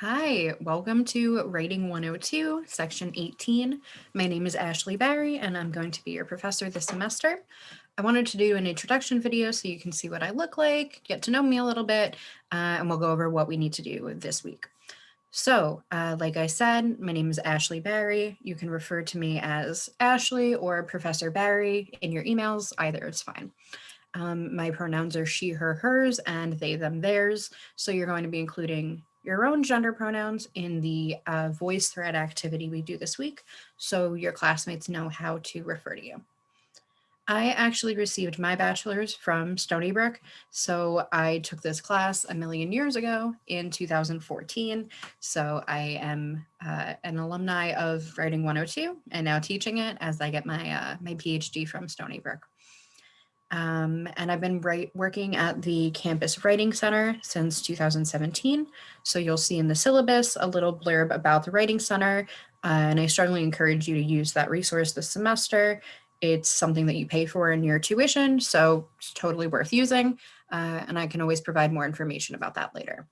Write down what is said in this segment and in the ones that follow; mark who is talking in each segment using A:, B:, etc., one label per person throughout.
A: Hi, welcome to Writing 102, Section 18. My name is Ashley Barry, and I'm going to be your professor this semester. I wanted to do an introduction video so you can see what I look like, get to know me a little bit, uh, and we'll go over what we need to do this week. So, uh, like I said, my name is Ashley Barry. You can refer to me as Ashley or Professor Barry in your emails, either is fine. Um, my pronouns are she, her, hers, and they, them, theirs. So you're going to be including your own gender pronouns in the uh, VoiceThread activity we do this week, so your classmates know how to refer to you. I actually received my bachelor's from Stony Brook, so I took this class a million years ago in 2014. So I am uh, an alumni of Writing 102 and now teaching it as I get my, uh, my PhD from Stony Brook. Um, and I've been working at the Campus Writing Center since 2017. So you'll see in the syllabus a little blurb about the Writing Center, uh, and I strongly encourage you to use that resource this semester. It's something that you pay for in your tuition, so it's totally worth using, uh, and I can always provide more information about that later.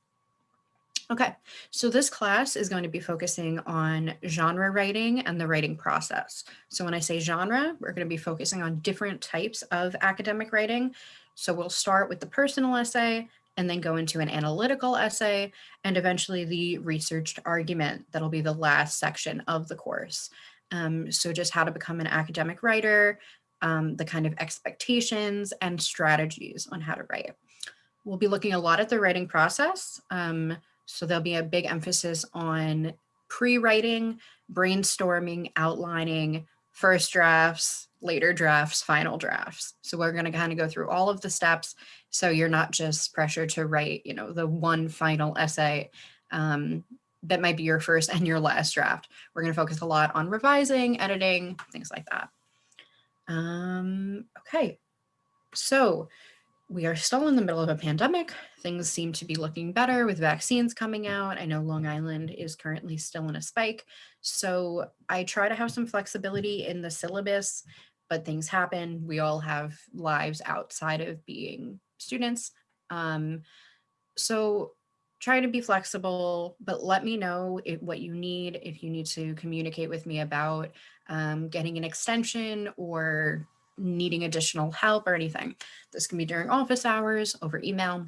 A: Okay, so this class is going to be focusing on genre writing and the writing process. So when I say genre, we're going to be focusing on different types of academic writing. So we'll start with the personal essay and then go into an analytical essay and eventually the researched argument. That'll be the last section of the course. Um, so just how to become an academic writer, um, the kind of expectations and strategies on how to write. We'll be looking a lot at the writing process. Um, so there'll be a big emphasis on pre-writing, brainstorming, outlining, first drafts, later drafts, final drafts. So we're going to kind of go through all of the steps. So you're not just pressured to write, you know, the one final essay um, that might be your first and your last draft. We're going to focus a lot on revising, editing, things like that. Um, okay, so we are still in the middle of a pandemic. Things seem to be looking better with vaccines coming out. I know Long Island is currently still in a spike. So I try to have some flexibility in the syllabus, but things happen. We all have lives outside of being students. Um, so try to be flexible, but let me know if, what you need, if you need to communicate with me about um, getting an extension or needing additional help or anything. This can be during office hours, over email.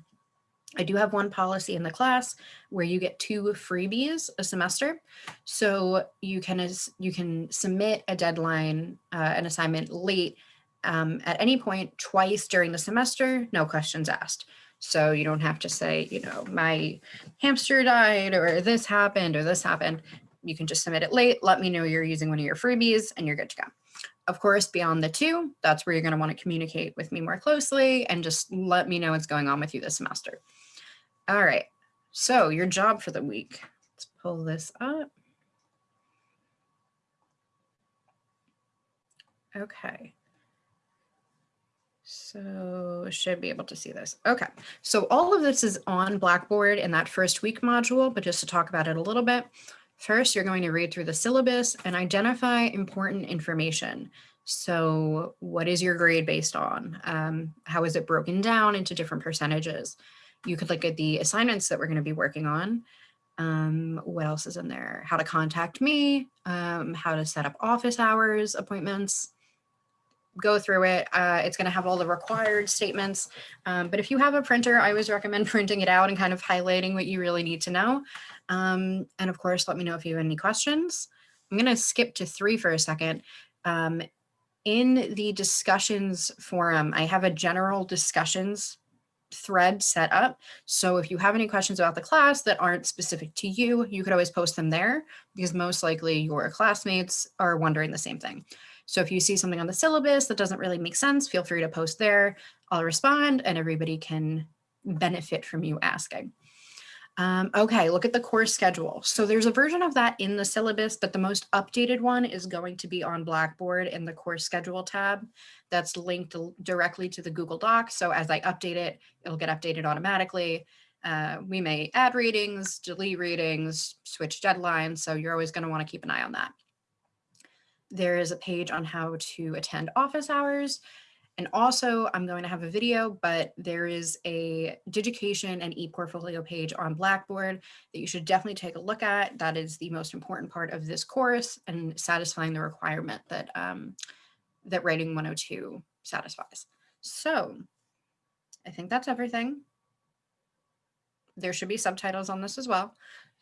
A: I do have one policy in the class where you get two freebies a semester. So you can, you can submit a deadline, uh, an assignment late um, at any point twice during the semester, no questions asked. So you don't have to say, you know, my hamster died or this happened or this happened. You can just submit it late, let me know you're using one of your freebies and you're good to go. Of course, beyond the two, that's where you're going to want to communicate with me more closely and just let me know what's going on with you this semester. All right, so your job for the week. Let's pull this up. Okay. So should be able to see this. Okay, so all of this is on Blackboard in that first week module, but just to talk about it a little bit, First, you're going to read through the syllabus and identify important information. So what is your grade based on? Um, how is it broken down into different percentages? You could look at the assignments that we're going to be working on. Um, what else is in there? How to contact me, um, how to set up office hours, appointments, go through it. Uh, it's going to have all the required statements. Um, but if you have a printer, I always recommend printing it out and kind of highlighting what you really need to know. Um, and of course, let me know if you have any questions. I'm going to skip to three for a second. Um, in the discussions forum, I have a general discussions thread set up. So if you have any questions about the class that aren't specific to you, you could always post them there because most likely your classmates are wondering the same thing. So if you see something on the syllabus that doesn't really make sense, feel free to post there. I'll respond and everybody can benefit from you asking. Um, okay, look at the course schedule. So there's a version of that in the syllabus, but the most updated one is going to be on Blackboard in the course schedule tab that's linked directly to the Google Doc. So as I update it, it'll get updated automatically. Uh, we may add readings, delete readings, switch deadlines. So you're always going to want to keep an eye on that. There is a page on how to attend office hours. And also I'm going to have a video, but there is a Digication and ePortfolio page on Blackboard that you should definitely take a look at. That is the most important part of this course and satisfying the requirement that, um, that Writing 102 satisfies. So I think that's everything. There should be subtitles on this as well.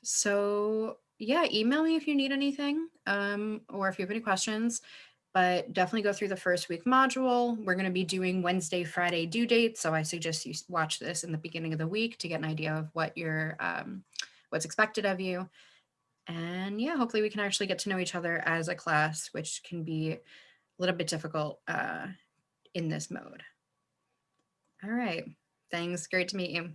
A: So yeah, email me if you need anything um, or if you have any questions, but definitely go through the first week module. We're going to be doing Wednesday, Friday due dates. So I suggest you watch this in the beginning of the week to get an idea of what your um, what's expected of you. And yeah, hopefully we can actually get to know each other as a class, which can be a little bit difficult uh, in this mode. All right. Thanks. Great to meet you.